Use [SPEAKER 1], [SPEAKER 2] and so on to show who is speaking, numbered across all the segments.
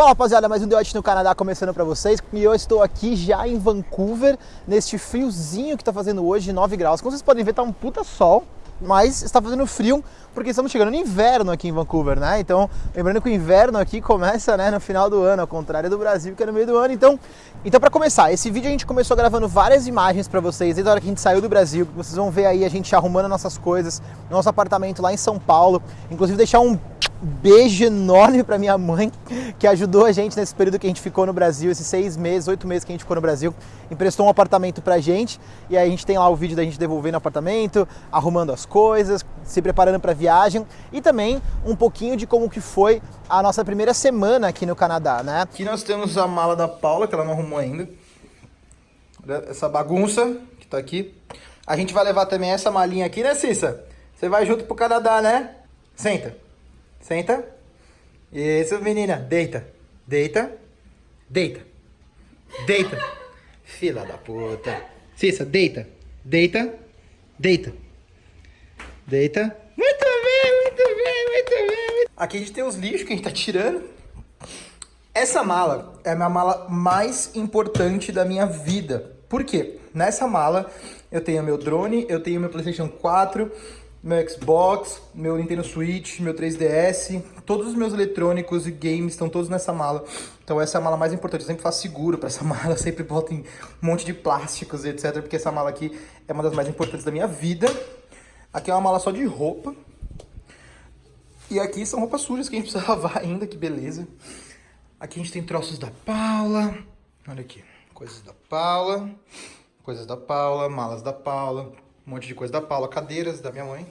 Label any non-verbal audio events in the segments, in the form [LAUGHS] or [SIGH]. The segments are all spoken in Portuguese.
[SPEAKER 1] Fala rapaziada, mais um The Watch no Canadá começando pra vocês e eu estou aqui já em Vancouver, neste friozinho que tá fazendo hoje, 9 graus. Como vocês podem ver, tá um puta sol, mas está fazendo frio porque estamos chegando no inverno aqui em Vancouver, né? Então, lembrando que o inverno aqui começa né, no final do ano, ao contrário do Brasil, que é no meio do ano. Então, então para começar, esse vídeo a gente começou gravando várias imagens para vocês desde a hora que a gente saiu do Brasil, vocês vão ver aí a gente arrumando nossas coisas, nosso apartamento lá em São Paulo. Inclusive deixar um beijo enorme para minha mãe, que ajudou a gente nesse período que a gente ficou no Brasil, esses seis meses, oito meses que a gente ficou no Brasil, emprestou um apartamento pra gente, e aí a gente tem lá o vídeo da gente devolvendo o apartamento, arrumando as coisas, se preparando para viagem, e também um pouquinho de como que foi a nossa primeira semana aqui no Canadá, né?
[SPEAKER 2] Aqui nós temos a mala da Paula, que ela não arrumou ainda. Essa bagunça que tá aqui. A gente vai levar também essa malinha aqui, né, Cissa? Você vai junto pro Canadá, né? Senta. Senta. Isso, menina. Deita. Deita. Deita. Deita. Fila da puta. Cissa, deita. Deita. Deita. Deita. Muito bem, muito bem, muito bem. Aqui a gente tem os lixos que a gente tá tirando. Essa mala é a minha mala mais importante da minha vida. Por quê? Nessa mala eu tenho meu drone, eu tenho meu Playstation 4, meu Xbox, meu Nintendo Switch, meu 3DS, todos os meus eletrônicos e games estão todos nessa mala. Então essa é a mala mais importante, eu sempre faço seguro para essa [LAUGHS] mala, eu sempre boto em um monte de plásticos e etc, porque essa mala aqui é uma das mais importantes da minha vida. Aqui é uma mala só de roupa. E aqui são roupas sujas que a gente precisa [LAUGHS] lavar ainda, que beleza. Aqui a gente tem troços da Paula. Olha aqui, coisas da Paula, coisas da Paula, malas da Paula, um monte de coisa da Paula, cadeiras da minha mãe.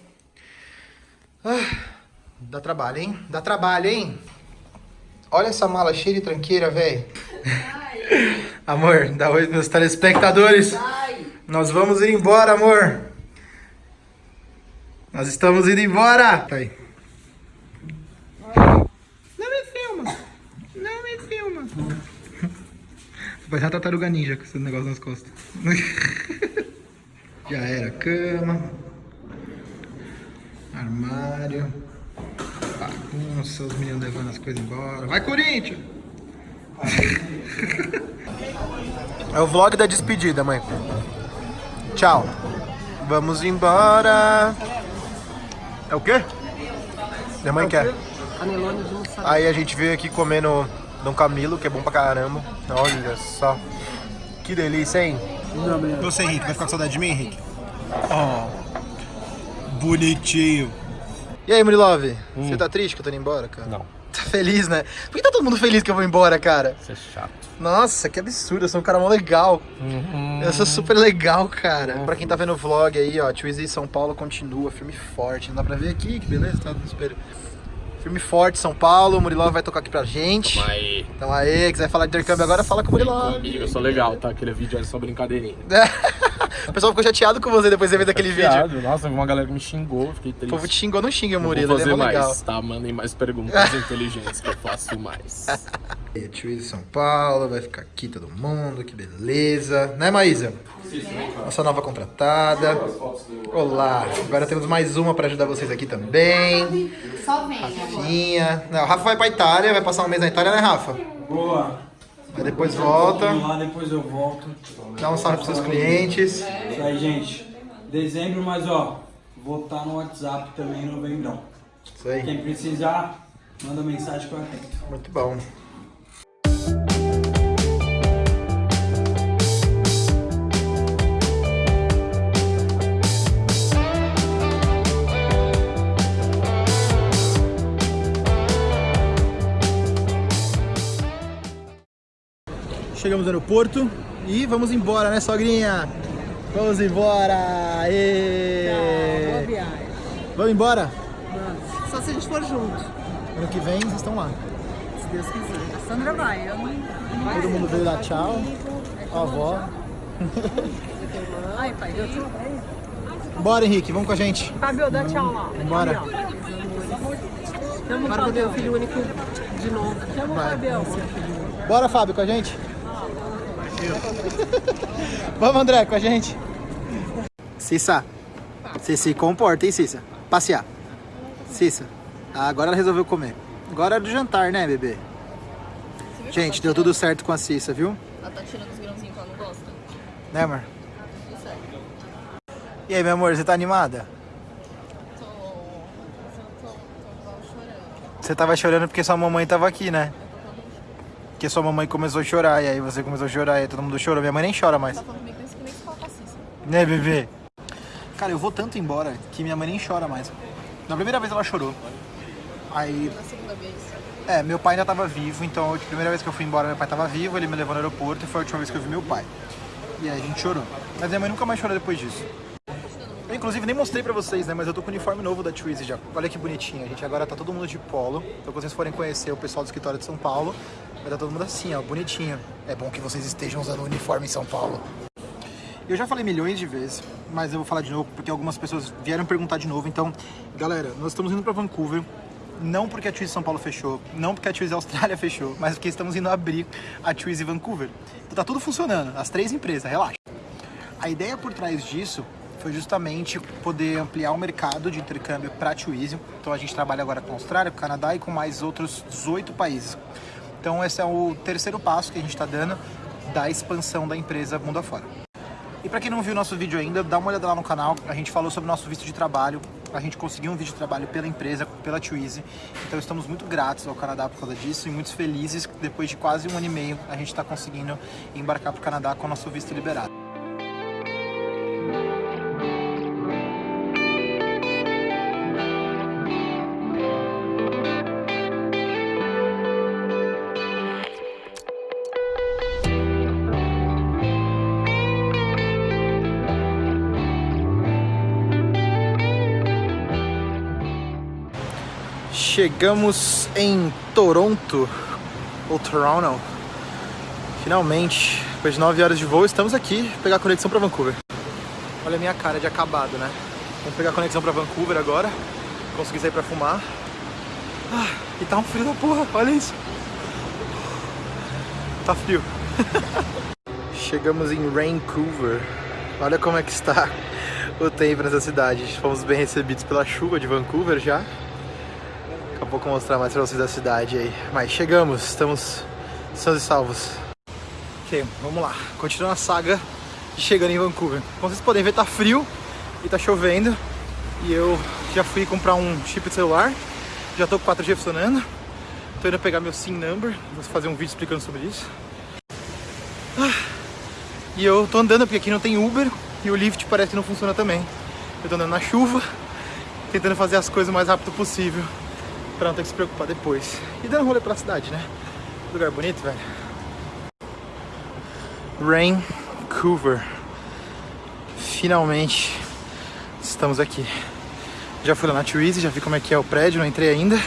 [SPEAKER 2] Ah, dá trabalho, hein? Dá trabalho, hein? Olha essa mala cheia de tranqueira, velho. amor, dá oi meus telespectadores. Nós vamos ir embora, amor. Nós estamos indo embora. Tá aí. Não me filma. Não me filma. Vai a tartaruga ninja com esse negócio nas costas. [LAUGHS] Já era cama. Armário. Bagunça, os meninos levando as coisas embora. Vai, Corinthians! [LAUGHS] É o vlog da despedida, mãe. Tchau. Vamos embora. É o quê? Minha mãe quer. Aí a gente veio aqui comendo Dom Camilo, que é bom pra caramba. Olha só. Que delícia, hein? Você, Henrique, vai ficar com saudade de mim, Henrique? Oh, bonitinho. E aí, Murilove? Você tá triste que eu tô indo embora, cara?
[SPEAKER 3] Não.
[SPEAKER 2] Tá feliz, né? Por que tá todo mundo feliz que eu vou embora, cara?
[SPEAKER 3] Isso é chato.
[SPEAKER 2] Nossa, que absurdo, eu sou um cara mó legal. Eu sou super legal, cara. Pra quem tá vendo o vlog aí, ó, Twizy São Paulo continua, filme forte. Não dá pra ver aqui, que beleza, tá no espelho. Filme forte, São Paulo, o Murilov vai tocar aqui pra gente.
[SPEAKER 3] Tamo aí.
[SPEAKER 2] Então aí, quiser falar de intercâmbio agora, fala com o Murilov.
[SPEAKER 3] Comigo, eu sou legal, tá? Aquele vídeo é só brincadeirinha. [LAUGHS]
[SPEAKER 2] o pessoal ficou chateado com você depois de ver daquele vídeo.
[SPEAKER 3] Chateado. Nossa, uma galera que me xingou, fiquei
[SPEAKER 2] O
[SPEAKER 3] triste.
[SPEAKER 2] povo te xingou, não xinga o Murilo,
[SPEAKER 3] vou
[SPEAKER 2] ele
[SPEAKER 3] fazer
[SPEAKER 2] é mó
[SPEAKER 3] mais,
[SPEAKER 2] legal.
[SPEAKER 3] tá? Mandem mais perguntas [LAUGHS] inteligentes que eu faço mais.
[SPEAKER 2] E a Twizy São Paulo, vai ficar aqui todo mundo, que beleza. Né, Maísa? Nossa nova contratada. Olá, agora temos mais uma pra ajudar vocês aqui também.
[SPEAKER 4] Só vem agora.
[SPEAKER 2] Rafinha. Não, o Rafa vai pra Itália, vai passar um mês na Itália, né, Rafa?
[SPEAKER 5] Boa.
[SPEAKER 2] Aí depois volta,
[SPEAKER 5] Vamos lá, depois eu volto.
[SPEAKER 2] dá um salve pros seus clientes.
[SPEAKER 5] Isso aí, gente. Dezembro, mas ó, vou estar no WhatsApp também em novembro.
[SPEAKER 2] Isso aí.
[SPEAKER 5] Quem precisar, manda mensagem que eu atendo.
[SPEAKER 2] Muito bom. Chegamos no aeroporto e vamos embora, né, sogrinha? Vamos embora! Aê!
[SPEAKER 6] Boa viagem.
[SPEAKER 2] Vamos embora?
[SPEAKER 6] Vamos. Só se a gente for junto,
[SPEAKER 2] Ano que vem vocês estão lá.
[SPEAKER 6] se Deus quiser. A Sandra vai, eu não. não
[SPEAKER 2] Todo mundo veio dar tchau. A avó.
[SPEAKER 6] Ai, pai, eu tô.
[SPEAKER 2] Bora, Henrique, vamos com a gente.
[SPEAKER 6] Fábio, dá tchau lá.
[SPEAKER 2] Bora.
[SPEAKER 6] Chama o Fábio, filho único de novo. Chama o Fábio.
[SPEAKER 2] Bora, Fábio, com a gente. [LAUGHS] Vamos, André, com a gente. Cissa, você se comporta, hein, Cissa? Passear. Cissa, agora ela resolveu comer. Agora é do jantar, né, bebê? Gente, deu tudo certo com a Cissa, viu?
[SPEAKER 6] Ela tá tirando os grãozinhos que ela não gosta.
[SPEAKER 2] Né, amor?
[SPEAKER 6] Tudo certo.
[SPEAKER 2] E aí, meu amor, você tá animada?
[SPEAKER 6] Tô. Tô, tô, tô igual chorando.
[SPEAKER 2] Você tava chorando porque sua mamãe tava aqui, né? Porque sua mamãe começou a chorar, e aí você começou a chorar, e aí todo mundo chorou. Minha mãe nem chora mais.
[SPEAKER 6] Tá falando comigo que nem se fala com a Cissa.
[SPEAKER 2] Né, bebê? Cara, eu vou tanto embora que minha mãe nem chora mais. Na primeira vez ela chorou. Aí,
[SPEAKER 6] Na segunda vez.
[SPEAKER 2] é, meu pai ainda tava vivo, então a primeira vez que eu fui embora, meu pai tava vivo, ele me levou no aeroporto e foi a última vez que eu vi meu pai. E aí a gente chorou. Mas minha mãe nunca mais chorou depois disso. Eu, inclusive, nem mostrei pra vocês, né? Mas eu tô com o uniforme novo da Twizy já. Olha que bonitinho. Gente agora tá todo mundo de polo. Então, quando vocês forem conhecer o pessoal do escritório de São Paulo, vai estar todo mundo assim, ó, bonitinho. É bom que vocês estejam usando o uniforme em São Paulo. Eu já falei milhões de vezes, mas eu vou falar de novo porque algumas pessoas vieram perguntar de novo. Então, galera, nós estamos indo para Vancouver. Não porque a Twizy São Paulo fechou, não porque a Twizy Austrália [LAUGHS] fechou, mas porque estamos indo abrir a Twizy Vancouver. Então tá tudo funcionando, as três empresas, relaxa. A ideia por trás disso foi justamente poder ampliar o mercado de intercâmbio para Twizy. Então a gente trabalha agora com a Austrália, com o Canadá e com mais outros 18 países. Então esse é o terceiro passo que a gente está dando da expansão da empresa mundo afora. E para quem não viu nosso vídeo ainda, dá uma olhada lá no canal. A gente falou sobre o nosso visto de trabalho. A gente conseguiu um visto de trabalho pela empresa, pela Twizy. Então estamos muito gratos ao Canadá por causa disso e muito felizes que depois de quase um ano e meio a gente está conseguindo embarcar para o Canadá com o nosso visto liberado. Chegamos em Toronto, ou Toronto. Finalmente, depois de 9 horas de voo, estamos aqui pegar a conexão para Vancouver. Olha a minha cara de acabado, né? Vamos pegar a conexão para Vancouver agora. Consegui sair para fumar. Ah, e tá um frio da porra, olha isso. Tá frio. [LAUGHS] Chegamos em Vancouver. Olha como é que está o tempo nessa cidade. Fomos bem recebidos pela chuva de Vancouver já. Daqui a pouco eu vou mostrar mais pra vocês da cidade aí. Mas chegamos, estamos sãos e salvos. Ok, vamos lá. Continuando a saga de chegando em Vancouver. Como vocês podem ver, tá frio e tá chovendo. E eu já fui comprar um chip de celular. Já tô com 4G funcionando. Tô indo pegar meu SIM number. Vou fazer um vídeo explicando sobre isso. Ah, E eu tô andando porque aqui não tem Uber e o Lyft parece que não funciona também. Eu tô andando na chuva, tentando fazer as coisas o mais rápido possível pra não ter que se preocupar depois. E dando um rolê pela cidade, né? Lugar bonito, velho. Vancouver. Finalmente estamos aqui. Já fui lá na Twizy, já vi como é que é o prédio, não entrei ainda.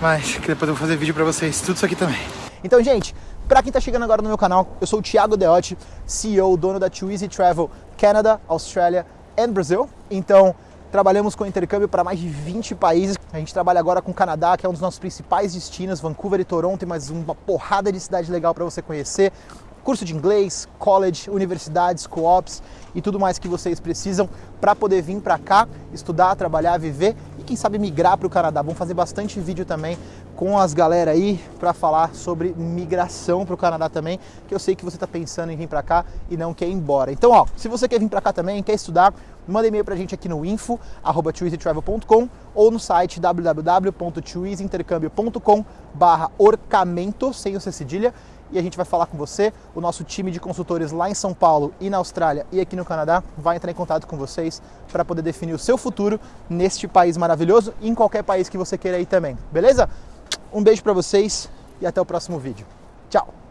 [SPEAKER 2] Mas que depois eu vou fazer vídeo pra vocês, tudo isso aqui também.
[SPEAKER 1] Então, gente, pra quem tá chegando agora no meu canal, eu sou o Thiago Deotti, CEO, dono da Twizy Travel Canada, Austrália e Brasil. Então, trabalhamos com intercâmbio para mais de 20 países. A gente trabalha agora com o Canadá, que é um dos nossos principais destinos, Vancouver e Toronto, mais uma porrada de cidade legal para você conhecer. Curso de inglês, college, universidades, co-ops e tudo mais que vocês precisam para poder vir para cá, estudar, trabalhar, viver quem sabe migrar para o Canadá. Vamos fazer bastante vídeo também com as galera aí para falar sobre migração para o Canadá também, que eu sei que você está pensando em vir para cá e não quer ir embora. Então, ó, se você quer vir para cá também, quer estudar, manda e-mail para a gente aqui no info@twizytravel.com ou no site www.twizyintercambio.com/orçamento sem o C cedilha e a gente vai falar com você. O nosso time de consultores lá em São Paulo e na Austrália e aqui no Canadá vai entrar em contato com vocês para poder definir o seu futuro neste país maravilhoso e em qualquer país que você queira ir também. Beleza? Um beijo para vocês e até o próximo vídeo. Tchau.